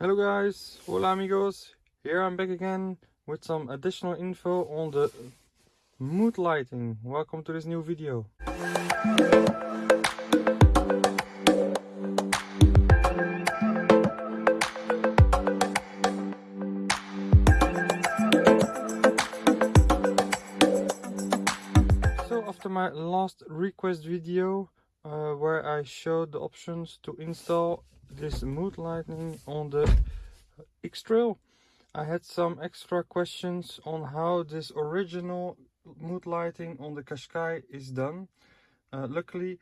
Hello guys, hola amigos. Here I'm back again with some additional info on the mood lighting. Welcome to this new video. So after my last request video uh, where I showed the options to install this mood lighting on the X-Trail. I had some extra questions on how this original mood lighting on the Qashqai is done. Uh, luckily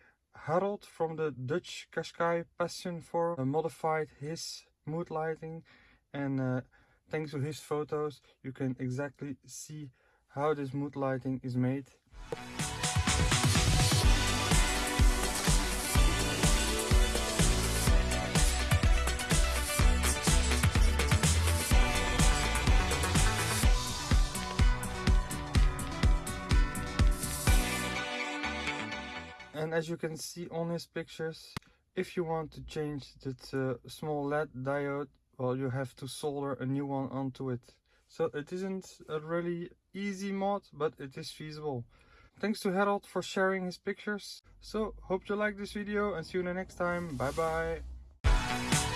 Harold from the Dutch Qashqai Passion Forum uh, modified his mood lighting and uh, thanks to his photos you can exactly see how this mood lighting is made. And as you can see on his pictures if you want to change that uh, small led diode well you have to solder a new one onto it. So it isn't a really easy mod but it is feasible. Thanks to harold for sharing his pictures. So hope you like this video and see you next time. Bye bye